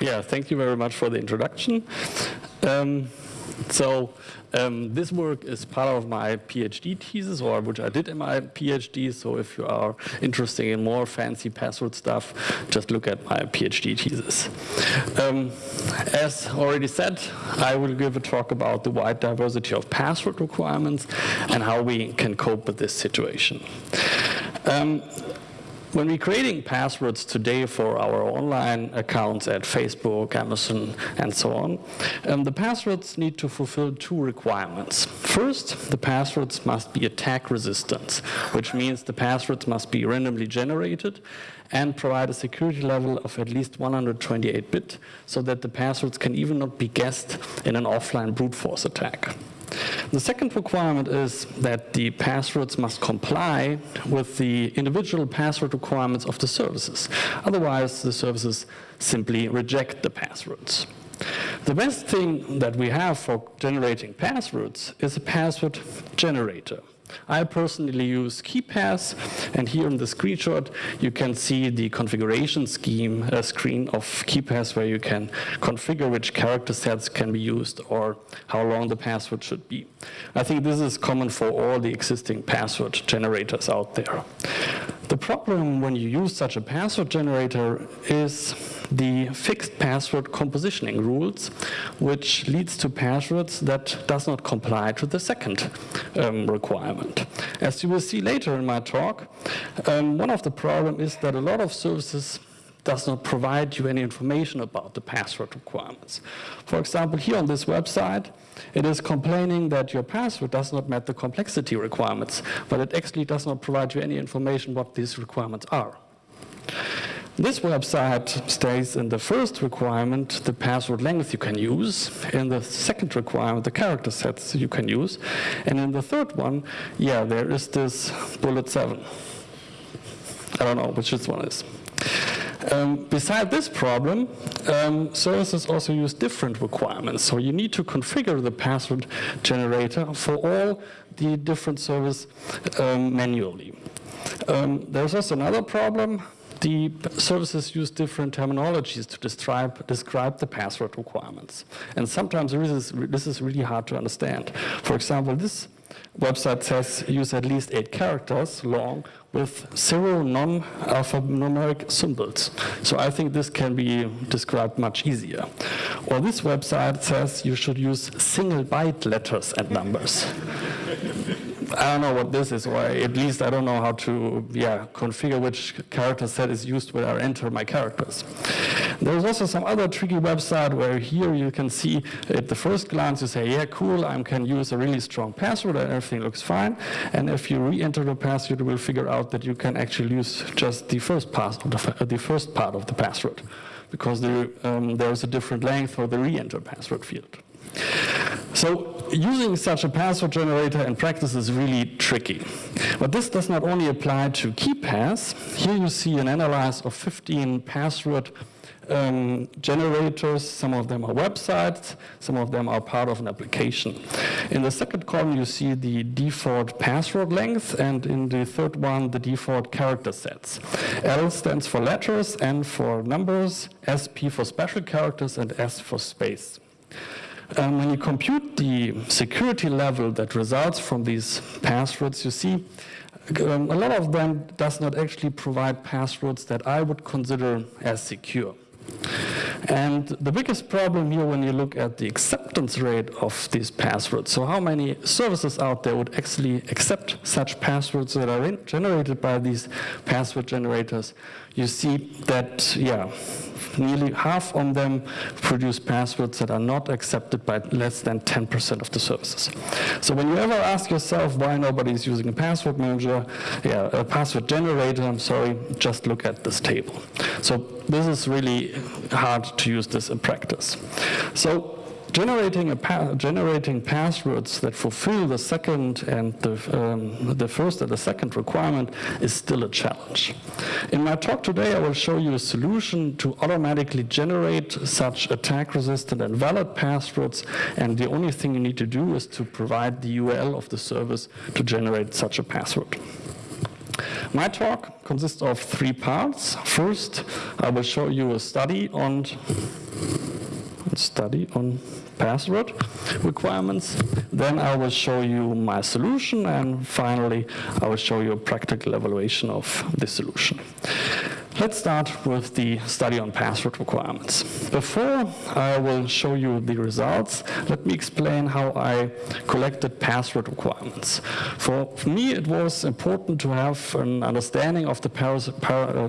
Yeah, thank you very much for the introduction. Um, so um, this work is part of my PhD thesis, or which I did in my PhD. So if you are interested in more fancy password stuff, just look at my PhD thesis. Um, as already said, I will give a talk about the wide diversity of password requirements and how we can cope with this situation. Um, when we're creating passwords today for our online accounts at Facebook, Amazon, and so on, um, the passwords need to fulfill two requirements. First, the passwords must be attack resistant, which means the passwords must be randomly generated and provide a security level of at least 128-bit so that the passwords can even not be guessed in an offline brute force attack. The second requirement is that the passwords must comply with the individual password requirements of the services. Otherwise, the services simply reject the passwords. The best thing that we have for generating passwords is a password generator. I personally use KeePass, and here in the screenshot you can see the configuration scheme uh, screen of KeePass where you can configure which character sets can be used or how long the password should be. I think this is common for all the existing password generators out there. The problem when you use such a password generator is the fixed password compositioning rules, which leads to passwords that does not comply to the second um, requirement. As you will see later in my talk, um, one of the problem is that a lot of services does not provide you any information about the password requirements. For example, here on this website, it is complaining that your password does not meet the complexity requirements, but it actually does not provide you any information what these requirements are. This website states in the first requirement the password length you can use, in the second requirement the character sets you can use, and in the third one, yeah, there is this bullet 7. I don't know which this one is. Um, beside this problem, um, services also use different requirements. So you need to configure the password generator for all the different services um, manually. Um, there's also another problem the services use different terminologies to describe, describe the password requirements. And sometimes this is, this is really hard to understand. For example, this website says use at least eight characters long with zero non-alphanumeric symbols. So I think this can be described much easier. Or this website says you should use single byte letters and numbers. I don't know what this is, or at least I don't know how to yeah, configure which character set is used when I enter my characters. There's also some other tricky website where here you can see at the first glance you say, yeah, cool, I can use a really strong password and everything looks fine. And if you re-enter the password, you will figure out that you can actually use just the first, pass the, the first part of the password because there, um, there's a different length for the re-enter password field. So using such a password generator in practice is really tricky. But this does not only apply to KeePass. Here you see an analysis of 15 password um, generators. Some of them are websites, some of them are part of an application. In the second column, you see the default password length, and in the third one, the default character sets. L stands for letters, N for numbers, SP for special characters, and S for space. Um, when you compute the security level that results from these passwords, you see um, a lot of them does not actually provide passwords that I would consider as secure. And the biggest problem here when you look at the acceptance rate of these passwords, so how many services out there would actually accept such passwords that are generated by these password generators, you see that, yeah, nearly half of them produce passwords that are not accepted by less than 10% of the services. So when you ever ask yourself why nobody is using a password manager, yeah, a password generator, I'm sorry, just look at this table. So this is really hard to use this in practice. So generating, pa generating passwords that fulfill the second and the, um, the first and the second requirement is still a challenge. In my talk today, I will show you a solution to automatically generate such attack-resistant and valid passwords, and the only thing you need to do is to provide the URL of the service to generate such a password. My talk consists of three parts. First, I will show you a study on study on password requirements. Then I will show you my solution, and finally, I will show you a practical evaluation of the solution. Let's start with the study on password requirements. Before I will show you the results, let me explain how I collected password requirements. For me, it was important to have an understanding of the,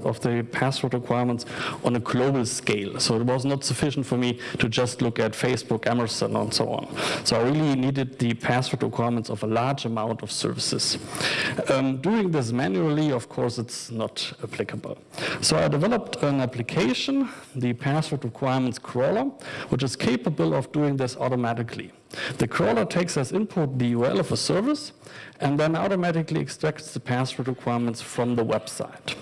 of the password requirements on a global scale. So it was not sufficient for me to just look at Facebook, Amazon, and so on. So I really needed the password requirements of a large amount of services. Um, doing this manually, of course, it's not applicable. So I developed an application, the password requirements crawler, which is capable of doing this automatically. The crawler takes as input the URL of a service and then automatically extracts the password requirements from the website.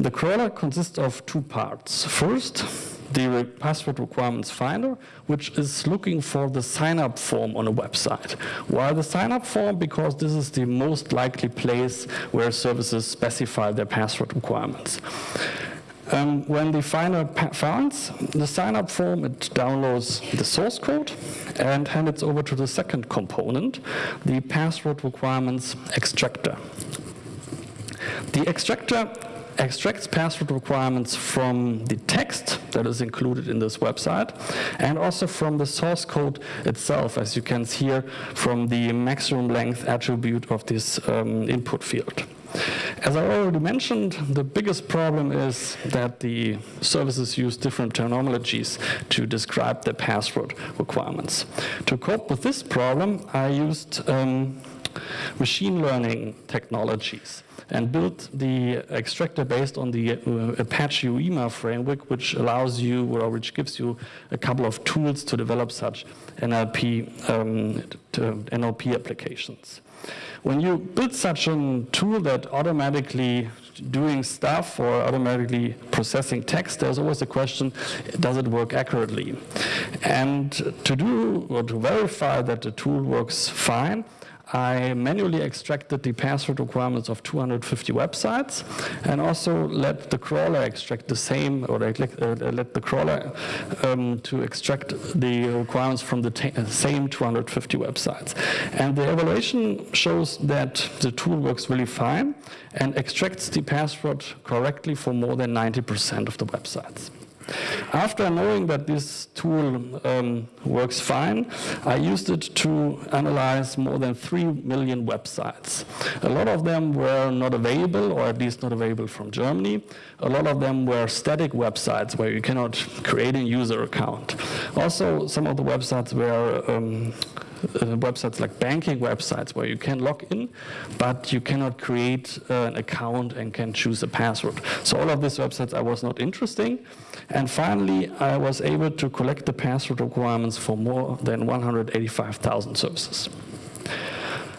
The crawler consists of two parts. First, the password requirements finder, which is looking for the sign-up form on a website. Why the sign-up form? Because this is the most likely place where services specify their password requirements. Um, when the finder finds the sign-up form, it downloads the source code and hands it over to the second component, the password requirements extractor. The extractor extracts password requirements from the text that is included in this website and also from the source code itself, as you can see here from the maximum length attribute of this um, input field. As I already mentioned, the biggest problem is that the services use different terminologies to describe the password requirements. To cope with this problem, I used um, machine learning technologies and built the extractor based on the uh, Apache UIMA framework, which allows you, or which gives you a couple of tools to develop such NLP, um, NLP applications. When you build such a tool that automatically doing stuff or automatically processing text, there's always a question, does it work accurately? And to do or to verify that the tool works fine, I manually extracted the password requirements of 250 websites and also let the crawler extract the same, or let, uh, the crawler um, to extract the requirements from the same 250 websites. And the evaluation shows that the tool works really fine and extracts the password correctly for more than 90% of the websites. After knowing that this tool um, works fine, I used it to analyze more than 3 million websites. A lot of them were not available, or at least not available from Germany. A lot of them were static websites where you cannot create a user account. Also, some of the websites were um, uh, websites like banking websites where you can log in, but you cannot create uh, an account and can choose a password. So all of these websites I was not interesting. And finally, I was able to collect the password requirements for more than 185,000 services.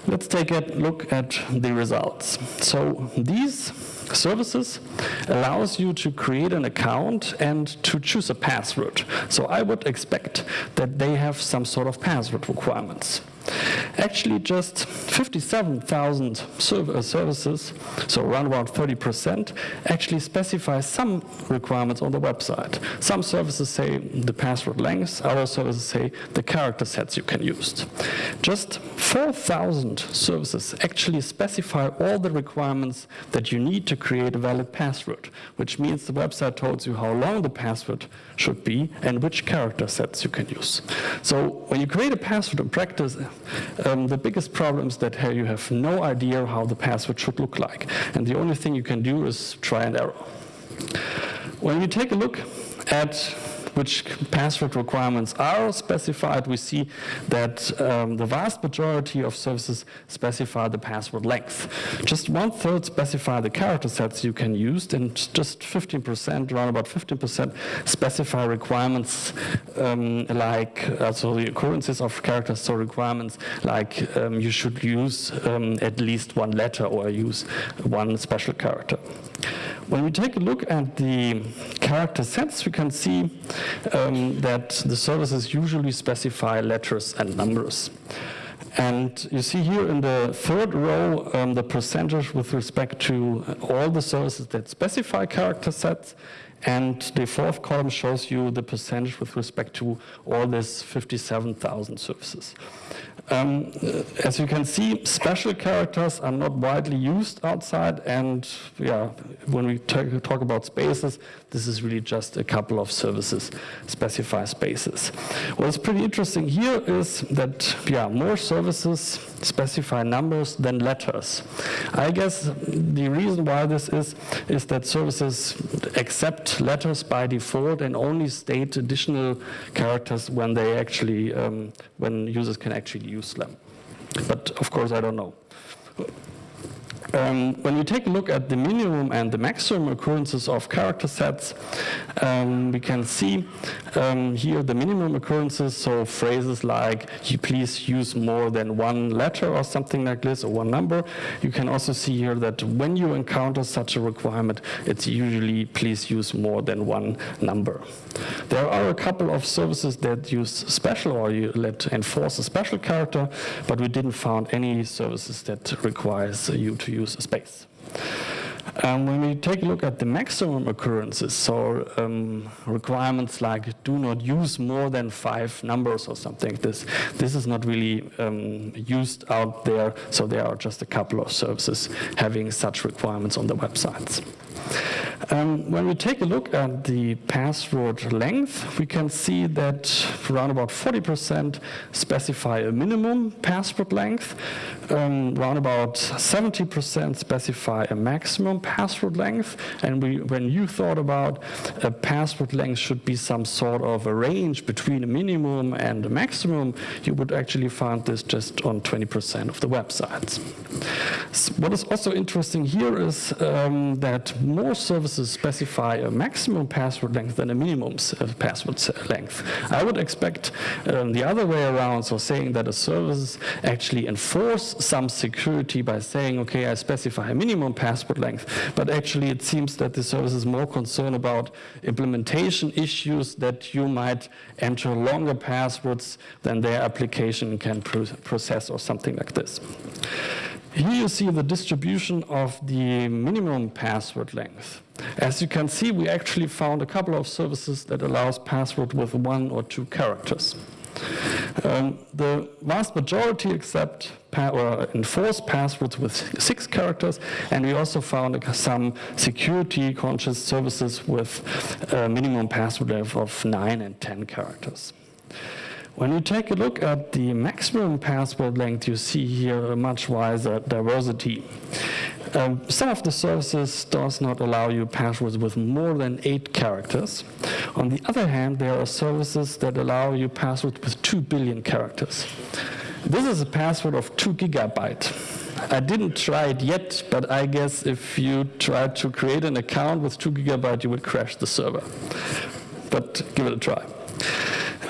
Let's take a look at the results. So these services allows you to create an account and to choose a password. So I would expect that they have some sort of password requirements. Actually, just 57,000 uh, services, so around about 30%, actually specify some requirements on the website. Some services say the password length, other services say the character sets you can use. Just 4,000 services actually specify all the requirements that you need to create a valid password, which means the website tells you how long the password should be and which character sets you can use. So when you create a password in practice, um, the biggest problem is that you have no idea how the password should look like. And the only thing you can do is try and error. When you take a look at which password requirements are specified, we see that um, the vast majority of services specify the password length. Just one third specify the character sets you can use, and just 15%, around about 15%, specify requirements um, like, uh, so the occurrences of characters, so requirements like um, you should use um, at least one letter or use one special character. When we take a look at the character sets, we can see um, that the services usually specify letters and numbers. And you see here in the third row um, the percentage with respect to all the services that specify character sets And the fourth column shows you the percentage with respect to all these 57,000 services. Um, as you can see, special characters are not widely used outside, and yeah, when we talk about spaces, this is really just a couple of services specify spaces. What's pretty interesting here is that yeah, more services specify numbers than letters. I guess the reason why this is is that services accept letters by default and only state additional characters when they actually um, when users can actually use them. But of course, I don't know. Um, when we take a look at the minimum and the maximum occurrences of character sets, um, we can see um, here the minimum occurrences, so phrases like you please use more than one letter or something like this, or one number. You can also see here that when you encounter such a requirement, it's usually please use more than one number. There are a couple of services that use special or you let enforce a special character, but we didn't find any services that requires you to use space. Um, when we take a look at the maximum occurrences, so um, requirements like do not use more than five numbers or something this, this is not really um, used out there, so there are just a couple of services having such requirements on the websites. Um, when we take a look at the password length, we can see that around about 40% specify a minimum password length, um, around about 70% specify a maximum password length, and we, when you thought about a password length should be some sort of a range between a minimum and a maximum, you would actually find this just on 20% of the websites. So what is also interesting here is um, that more services specify a maximum password length than a minimum uh, password length. I would expect um, the other way around, so saying that a service actually enforce some security by saying, okay, I specify a minimum password length, but actually it seems that the service is more concerned about implementation issues that you might enter longer passwords than their application can process or something like this. Here you see the distribution of the minimum password length. As you can see, we actually found a couple of services that allows password with one or two characters. Um, the vast majority accept or enforce passwords with six characters, and we also found some security-conscious services with a minimum password length of nine and 10 characters. When you take a look at the maximum password length, you see here a much wider diversity. Um, some of the services does not allow you passwords with more than eight characters. On the other hand, there are services that allow you passwords with two billion characters. This is a password of two gigabyte. I didn't try it yet, but I guess if you try to create an account with two gigabyte, you would crash the server. But give it a try.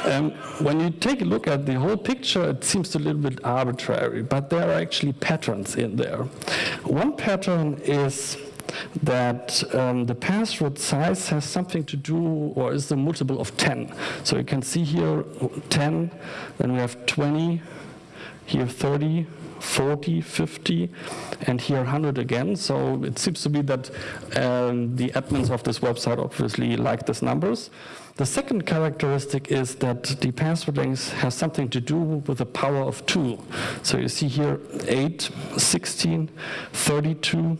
Um, when you take a look at the whole picture, it seems a little bit arbitrary, but there are actually patterns in there. One pattern is that um, the password size has something to do or is a multiple of 10. So you can see here 10, then we have 20, here 30, 40, 50, and here 100 again. So it seems to be that um, the admins of this website obviously like these numbers. The second characteristic is that the password length has something to do with the power of 2. So you see here 8, 16, 32,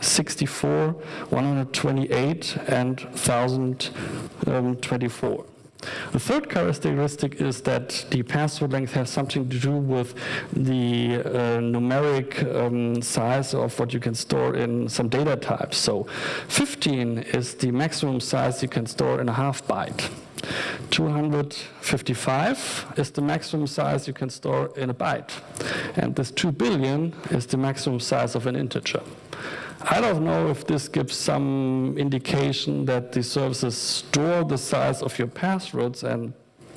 64, 128, and 1024. Um, The third characteristic is that the password length has something to do with the uh, numeric um, size of what you can store in some data types. So 15 is the maximum size you can store in a half byte. 255 is the maximum size you can store in a byte. And this 2 billion is the maximum size of an integer. I don't know if this gives some indication that the services store the size of your passwords and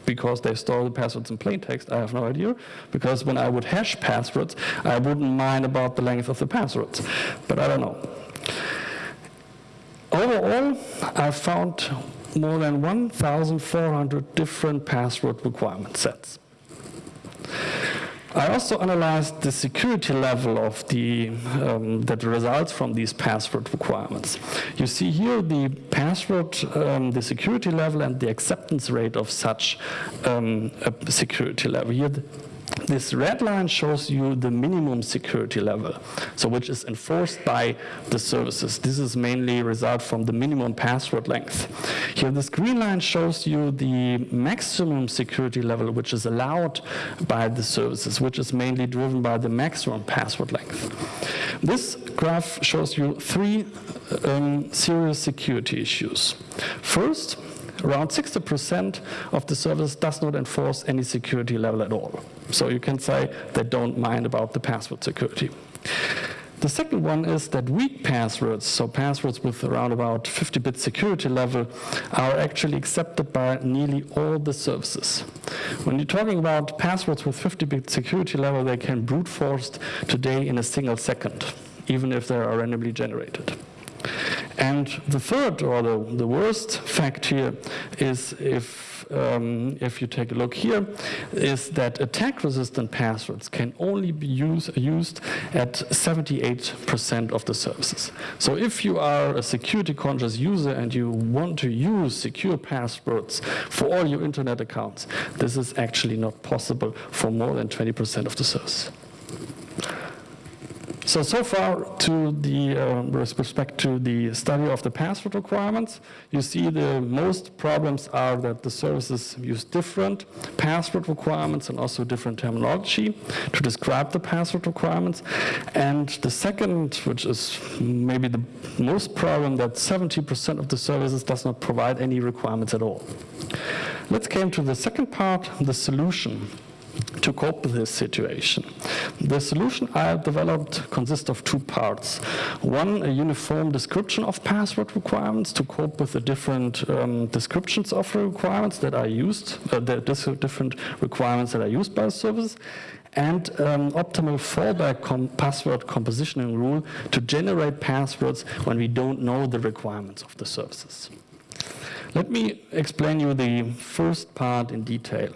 because they store the passwords in plain text, I have no idea. Because when I would hash passwords, I wouldn't mind about the length of the passwords. But I don't know. Overall, I found more than 1,400 different password requirement sets. I also analyzed the security level of the um, that results from these password requirements. You see here the password, um, the security level, and the acceptance rate of such um, a security level. Here, this red line shows you the minimum security level, so which is enforced by the services. This is mainly a result from the minimum password length. Here this green line shows you the maximum security level which is allowed by the services, which is mainly driven by the maximum password length. This graph shows you three um, serious security issues. First, around 60% of the service does not enforce any security level at all. So you can say they don't mind about the password security. The second one is that weak passwords, so passwords with around about 50-bit security level, are actually accepted by nearly all the services. When you're talking about passwords with 50-bit security level, they can brute forced today in a single second, even if they are randomly generated. And the third, or the, the worst fact here, is if um, if you take a look here, is that attack-resistant passwords can only be use, used at 78% of the services. So if you are a security-conscious user and you want to use secure passwords for all your internet accounts, this is actually not possible for more than 20% of the services. So, so far to the, uh, with respect to the study of the password requirements, you see the most problems are that the services use different password requirements and also different terminology to describe the password requirements. And the second, which is maybe the most problem, that 70% of the services does not provide any requirements at all. Let's come to the second part, the solution to cope with this situation. The solution I have developed consists of two parts. One, a uniform description of password requirements to cope with the different um, descriptions of requirements that are used, uh, the different requirements that are used by the service, and um, optimal fallback com password compositioning rule to generate passwords when we don't know the requirements of the services. Let me explain you the first part in detail.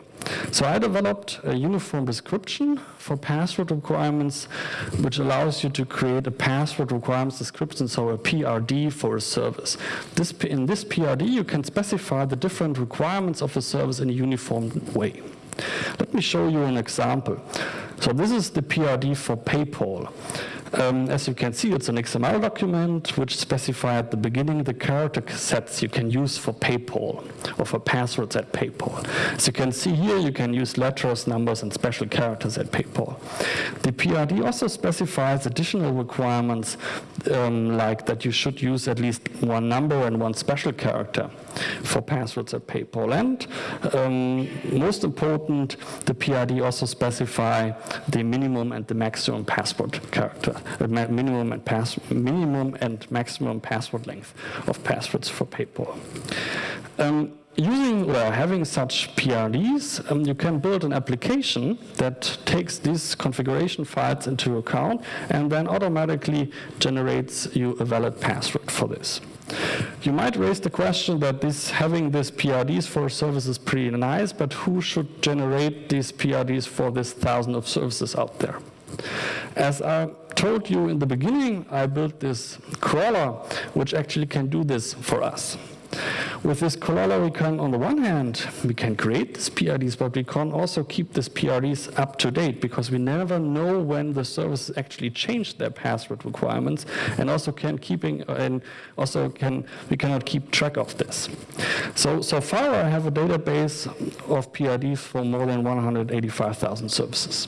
So I developed a uniform description for password requirements, which allows you to create a password requirements description, so a PRD for a service. This, in this PRD, you can specify the different requirements of a service in a uniform way. Let me show you an example. So this is the PRD for PayPal. Um, as you can see, it's an XML document which specifies at the beginning the character sets you can use for PayPal or for passwords at PayPal. As you can see here, you can use letters, numbers, and special characters at PayPal. The PRD also specifies additional requirements um, like that you should use at least one number and one special character for passwords at PayPal. And um, most important, the PRD also specify the minimum and the maximum password character, uh, minimum and pass, minimum and maximum password length of passwords for PayPal. Um, using or having such PRDs, um, you can build an application that takes these configuration files into account and then automatically generates you a valid password for this. You might raise the question that this having these PRDs for services is pretty nice, but who should generate these PRDs for this thousand of services out there? As I told you in the beginning, I built this crawler, which actually can do this for us. With this crawler, we can, on the one hand, we can create these PRDs, but we can also keep these PRDs up to date because we never know when the services actually change their password requirements, and also can keeping and also can we cannot keep track of this. So so far, I have a database of PRDs for more than 185,000 services.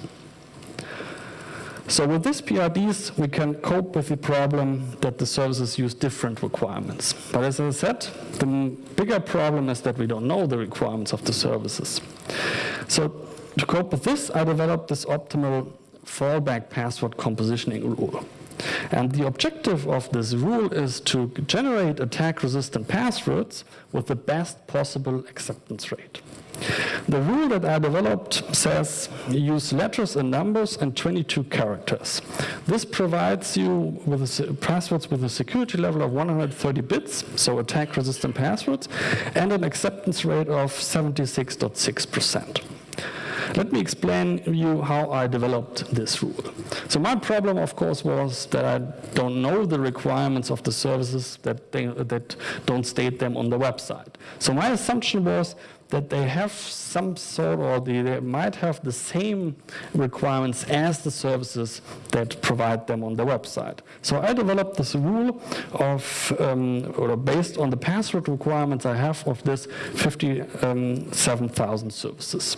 So with these PRDs, we can cope with the problem that the services use different requirements. But as I said, the bigger problem is that we don't know the requirements of the services. So to cope with this, I developed this optimal fallback password compositioning rule. And the objective of this rule is to generate attack-resistant passwords with the best possible acceptance rate. The rule that I developed says use letters and numbers and 22 characters. This provides you with passwords with a security level of 130 bits, so attack-resistant passwords, and an acceptance rate of 76.6%. let me explain you how I developed this rule. So my problem, of course, was that I don't know the requirements of the services that, they, that don't state them on the website. So my assumption was that they have some sort or they, they, might have the same requirements as the services that provide them on the website. So I developed this rule of, um, or based on the password requirements I have of this 57,000 services.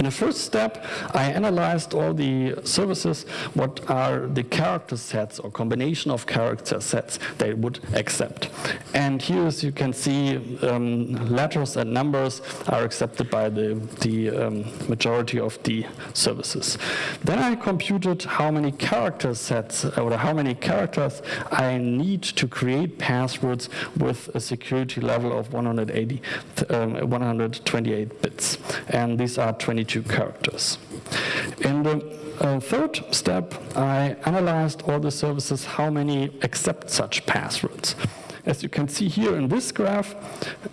In the first step, I analyzed all the services, what are the character sets or combination of character sets they would accept. And here, as you can see, um, letters and numbers are accepted by the, the um, majority of the services. Then I computed how many character sets or how many characters I need to create passwords with a security level of 180, um, 128 bits. And these are 22 22 characters. In the uh, third step, I analyzed all the services, how many accept such passwords. As you can see here in this graph,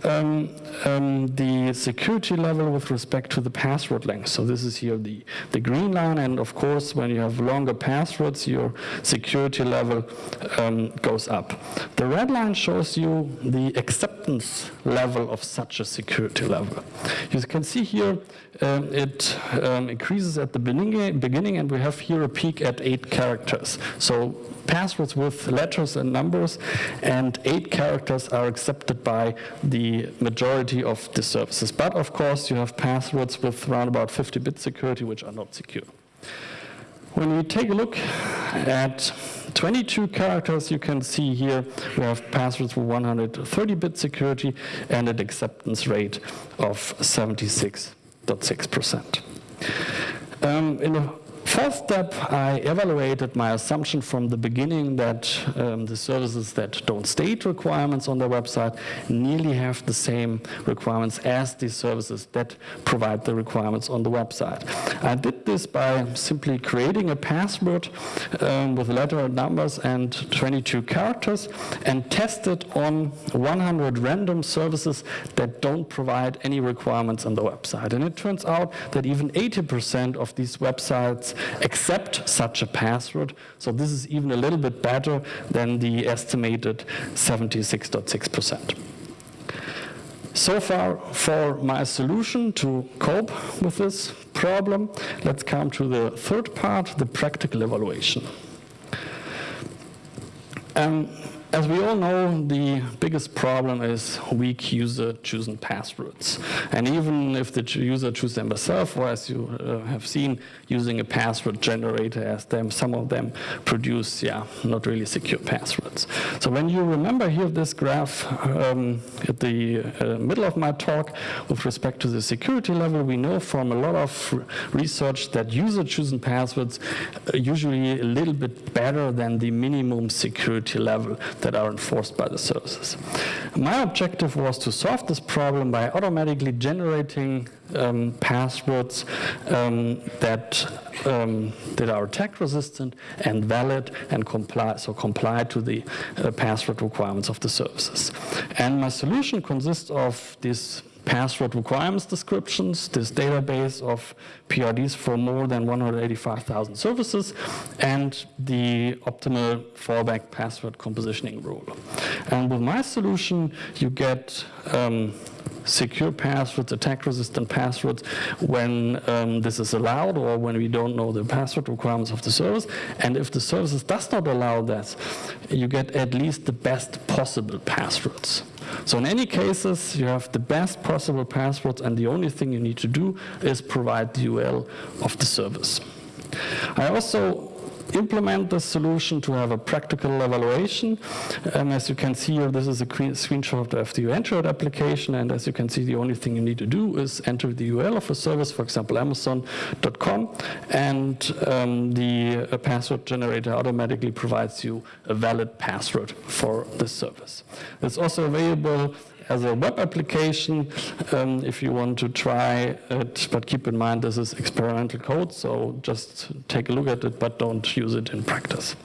um, um, the security level with respect to the password length. So this is here the, the green line, and of course, when you have longer passwords, your security level um, goes up. The red line shows you the acceptance level of such a security level. You can see here um, it um, increases at the beginning, beginning, and we have here a peak at eight characters. So passwords with letters and numbers, and eight characters are accepted by the majority of the services. But of course, you have passwords with around about 50-bit security, which are not secure. When we take a look at 22 characters, you can see here we have passwords with 130-bit security and an acceptance rate of 76.6%. Um, in the First step, I evaluated my assumption from the beginning that um, the services that don't state requirements on their website nearly have the same requirements as the services that provide the requirements on the website. I did this by simply creating a password um, with letter numbers and 22 characters and tested on 100 random services that don't provide any requirements on the website. And it turns out that even 80% of these websites accept such a password. So this is even a little bit better than the estimated 76.6%. So far for my solution to cope with this problem, let's come to the third part, the practical evaluation. Um, as we all know, the biggest problem is weak user chosen passwords. And even if the user chooses them themselves, or as you uh, have seen, using a password generator as them, some of them produce, yeah, not really secure passwords. So when you remember here this graph um, at the uh, middle of my talk with respect to the security level, we know from a lot of research that user chosen passwords are usually a little bit better than the minimum security level that are enforced by the services. My objective was to solve this problem by automatically generating um, passwords um, that um, that are attack resistant and valid and comply so comply to the uh, password requirements of the services. And my solution consists of this password requirements descriptions, this database of PRDs for more than 185,000 services, and the optimal fallback password compositioning rule. And with my solution, you get um, secure passwords, attack-resistant passwords when um, this is allowed or when we don't know the password requirements of the service. And if the services does not allow that, you get at least the best possible passwords. So in any cases, you have the best possible passwords and the only thing you need to do is provide the URL of the service. I also implement the solution to have a practical evaluation. And as you can see here, this is a screenshot of the Android application. And as you can see, the only thing you need to do is enter the URL of a service, for example, amazon.com, and um, the uh, password generator automatically provides you a valid password for this service. It's also available as a web application um, if you want to try it, but keep in mind this is experimental code, so just take a look at it, but don't use it in practice.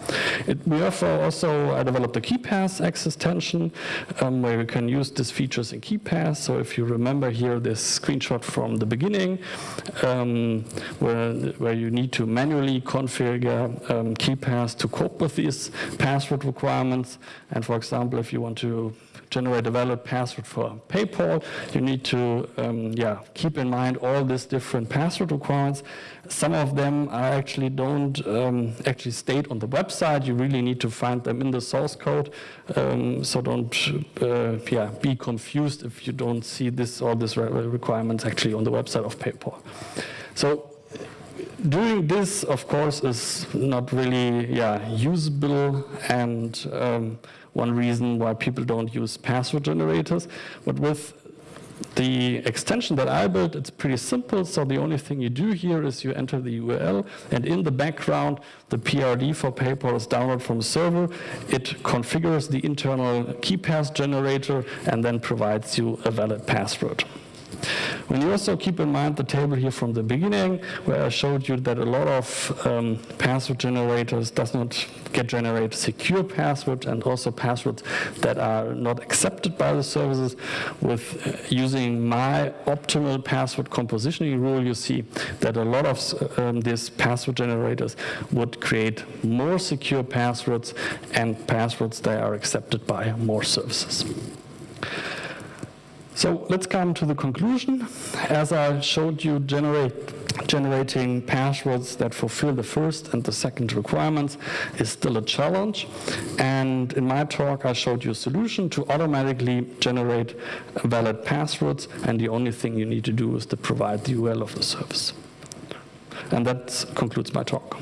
It, we offer also, I developed a KeePass X extension um, where you can use these features in KeePass. So if you remember here this screenshot from the beginning, um, where, where you need to manually configure um, KeePass to cope with these password requirements. And for example, if you want to generate a valid password for PayPal, you need to um, yeah, keep in mind all these different password requirements. Some of them are actually don't um, actually state on the website. You really need to find them in the source code. Um, so don't uh, yeah, be confused if you don't see this all these requirements actually on the website of PayPal. So doing this, of course, is not really yeah, usable and um, one reason why people don't use password generators. But with the extension that I built, it's pretty simple. So the only thing you do here is you enter the URL, and in the background, the PRD for PayPal is downloaded from the server. It configures the internal KeePass generator and then provides you a valid password. When you also keep in mind the table here from the beginning, where I showed you that a lot of um, password generators does not get generate secure passwords and also passwords that are not accepted by the services. With uh, using my optimal password compositioning rule, you see that a lot of um, these password generators would create more secure passwords and passwords that are accepted by more services. So let's come to the conclusion. As I showed you, generate, generating passwords that fulfill the first and the second requirements is still a challenge. And in my talk, I showed you a solution to automatically generate valid passwords. And the only thing you need to do is to provide the URL of the service. And that concludes my talk.